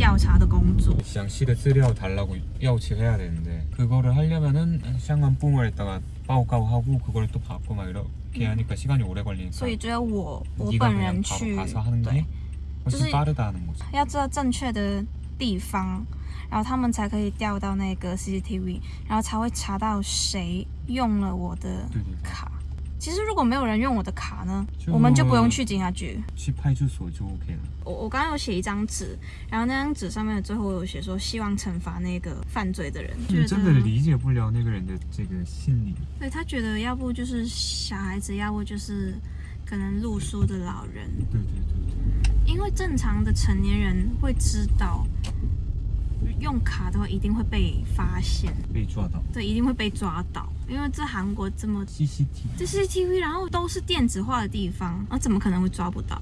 调查的工作。详细的资料달라고要求해야 되는데，그거를하려면은相关部门에다가报告하고，그거를또받고 막 이렇게 하니까 시간이 오래 걸리니까. 所以只有我我本人去，对，就是要知道正确的地方，然后他们才可以调到那个 CCTV，然后才会查到谁用了我的卡。 其实如果没有人用我的卡呢，我们就不用去警察局。去派出所就 OK 了。我我刚刚有写一张纸，然后那张纸上面最后有写说希望惩罚那个犯罪的人，你真的理解不了那个人的这个心理。对他觉得要不就是小孩子，要不就是可能路书的老人，对对对对，因为正常的成年人会知道，用卡的话一定会被发现，被抓到。对，一定会被抓到，因为这韩国这么 CCTV 这 CCTV，然后都是电子化的地方，那怎么可能会抓不到？